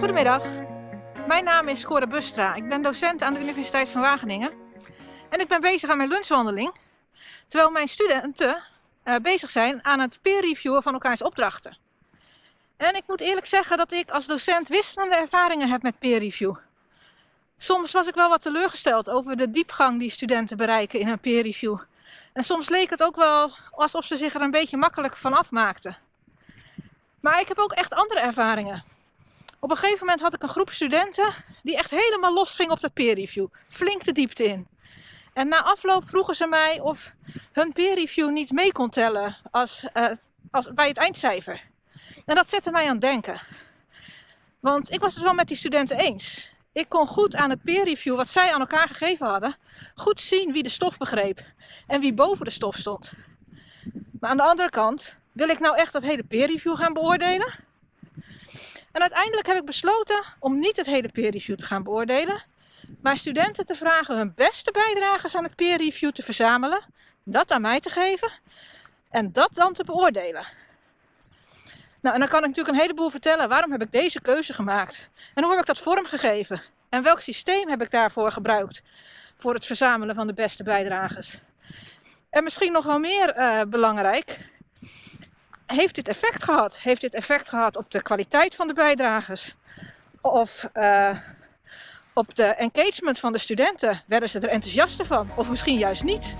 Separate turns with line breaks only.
Goedemiddag, mijn naam is Cora Bustra. Ik ben docent aan de Universiteit van Wageningen. En ik ben bezig aan mijn lunchwandeling, terwijl mijn studenten uh, bezig zijn aan het peer reviewen van elkaars opdrachten. En ik moet eerlijk zeggen dat ik als docent wisselende ervaringen heb met peer review. Soms was ik wel wat teleurgesteld over de diepgang die studenten bereiken in een peer review. En soms leek het ook wel alsof ze zich er een beetje makkelijk van afmaakten. Maar ik heb ook echt andere ervaringen. Op een gegeven moment had ik een groep studenten die echt helemaal los ging op dat peer review. Flink de diepte in. En na afloop vroegen ze mij of hun peer review niet mee kon tellen als, uh, als, bij het eindcijfer. En dat zette mij aan het denken. Want ik was het wel met die studenten eens. Ik kon goed aan het peer review wat zij aan elkaar gegeven hadden, goed zien wie de stof begreep en wie boven de stof stond. Maar aan de andere kant, wil ik nou echt dat hele peer review gaan beoordelen? En uiteindelijk heb ik besloten om niet het hele peer review te gaan beoordelen, maar studenten te vragen hun beste bijdragers aan het peer review te verzamelen, dat aan mij te geven en dat dan te beoordelen. Nou, en dan kan ik natuurlijk een heleboel vertellen. Waarom heb ik deze keuze gemaakt? En hoe heb ik dat vormgegeven? En welk systeem heb ik daarvoor gebruikt? Voor het verzamelen van de beste bijdragers. En misschien nog wel meer uh, belangrijk. Heeft dit effect gehad? Heeft dit effect gehad op de kwaliteit van de bijdragers? Of uh, op de engagement van de studenten? Werden ze er enthousiaster van? Of misschien juist niet?